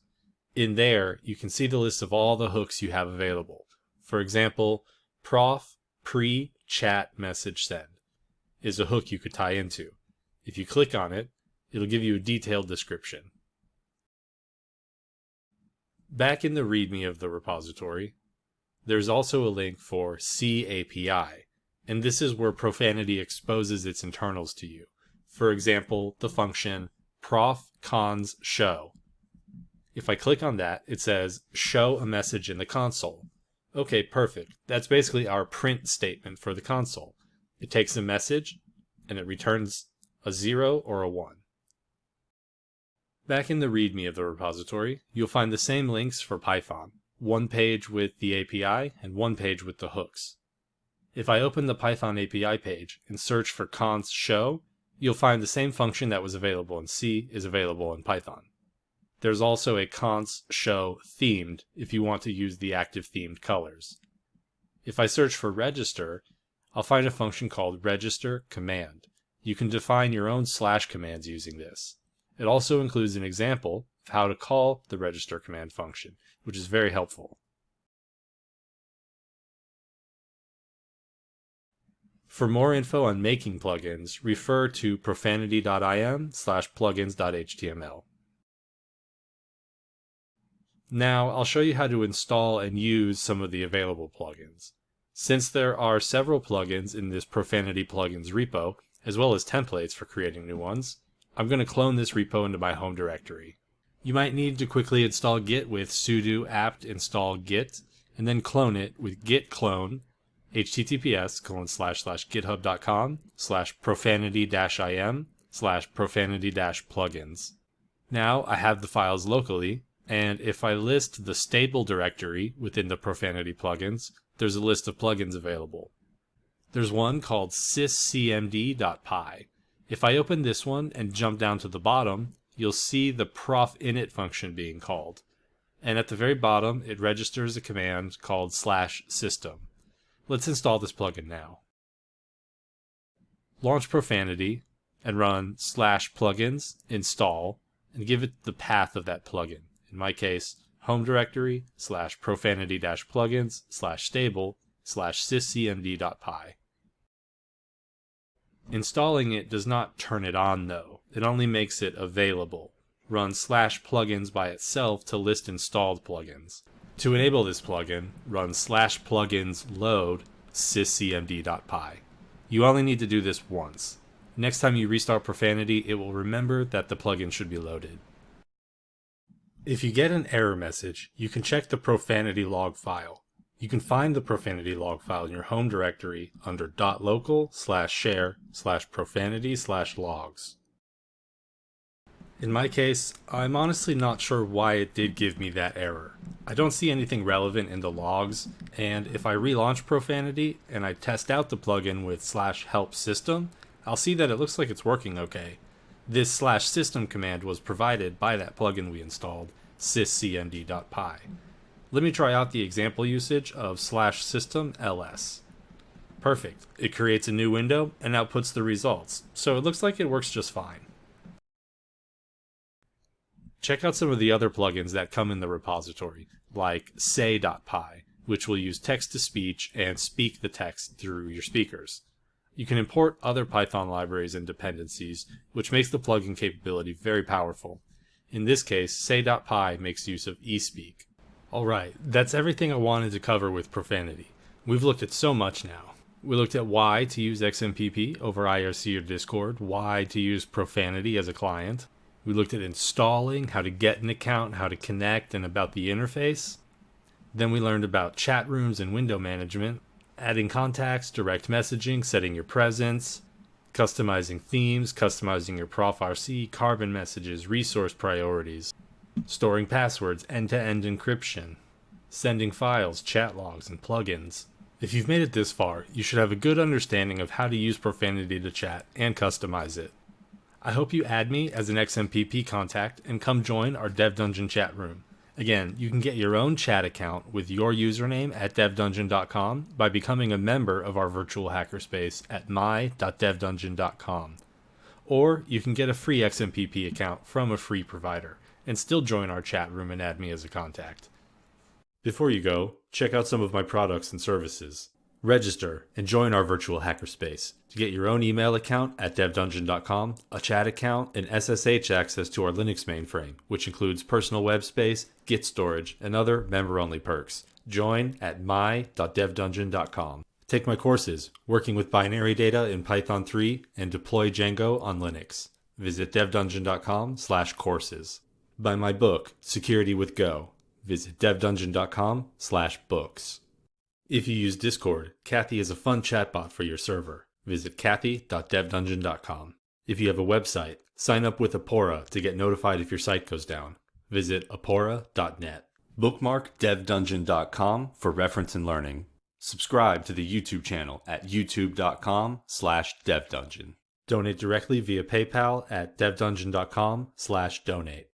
In there, you can see the list of all the hooks you have available. For example, prof pre chat message send is a hook you could tie into. If you click on it, it'll give you a detailed description. Back in the README of the repository, there's also a link for C API, and this is where Profanity exposes its internals to you. For example, the function prof cons show. If I click on that, it says show a message in the console. Okay, perfect. That's basically our print statement for the console. It takes a message and it returns a 0 or a 1. Back in the README of the repository, you'll find the same links for Python, one page with the API and one page with the hooks. If I open the Python API page and search for cons show, you'll find the same function that was available in C is available in Python. There's also a cons show themed if you want to use the active themed colors. If I search for register, I'll find a function called register command. You can define your own slash commands using this. It also includes an example of how to call the register command function, which is very helpful. For more info on making plugins, refer to profanity.im slash plugins.html. Now, I'll show you how to install and use some of the available plugins. Since there are several plugins in this Profanity plugins repo, as well as templates for creating new ones, I'm going to clone this repo into my home directory. You might need to quickly install git with sudo apt install git, and then clone it with git clone https colon slash slash github.com slash profanity dash im slash profanity dash plugins. Now I have the files locally, and if I list the stable directory within the profanity plugins, there's a list of plugins available. There's one called syscmd.py. If I open this one and jump down to the bottom, you'll see the prof init function being called. And at the very bottom, it registers a command called slash system. Let's install this plugin now. Launch Profanity and run slash plugins install and give it the path of that plugin. In my case, home directory slash profanity dash plugins slash stable slash syscmd.py. Installing it does not turn it on though, it only makes it available. Run slash plugins by itself to list installed plugins. To enable this plugin, run slash plugins load syscmd.py. You only need to do this once. Next time you restart Profanity, it will remember that the plugin should be loaded. If you get an error message, you can check the profanity log file. You can find the profanity log file in your home directory under .local slash share slash profanity slash logs. In my case, I'm honestly not sure why it did give me that error. I don't see anything relevant in the logs, and if I relaunch Profanity and I test out the plugin with slash help system, I'll see that it looks like it's working okay. This slash system command was provided by that plugin we installed, syscmd.py. Let me try out the example usage of slash system ls. Perfect. It creates a new window and outputs the results, so it looks like it works just fine. Check out some of the other plugins that come in the repository, like say.py, which will use text-to-speech and speak the text through your speakers. You can import other Python libraries and dependencies, which makes the plugin capability very powerful. In this case, say.py makes use of eSpeak. Alright, that's everything I wanted to cover with Profanity. We've looked at so much now. We looked at why to use XMPP over IRC or Discord, why to use Profanity as a client, we looked at installing, how to get an account, how to connect, and about the interface. Then we learned about chat rooms and window management, adding contacts, direct messaging, setting your presence, customizing themes, customizing your ProfRC, carbon messages, resource priorities, storing passwords, end-to-end encryption, sending files, chat logs, and plugins. If you've made it this far, you should have a good understanding of how to use Profanity to chat and customize it. I hope you add me as an XMPP contact and come join our Dev Dungeon chat room. Again, you can get your own chat account with your username at devdungeon.com by becoming a member of our virtual hackerspace at my.devdungeon.com. Or you can get a free XMPP account from a free provider and still join our chat room and add me as a contact. Before you go, check out some of my products and services. Register and join our virtual hackerspace to get your own email account at devdungeon.com, a chat account, and SSH access to our Linux mainframe, which includes personal web space, Git storage, and other member-only perks. Join at my.devdungeon.com. Take my courses, working with binary data in Python 3 and deploy Django on Linux. Visit devdungeon.com slash courses. Buy my book, Security with Go. Visit devdungeon.com slash books. If you use Discord, Cathy is a fun chatbot for your server. Visit cathy.devdungeon.com. If you have a website, sign up with Apora to get notified if your site goes down. Visit apora.net. Bookmark devdungeon.com for reference and learning. Subscribe to the YouTube channel at youtube.com slash devdungeon. Donate directly via PayPal at devdungeon.com slash donate.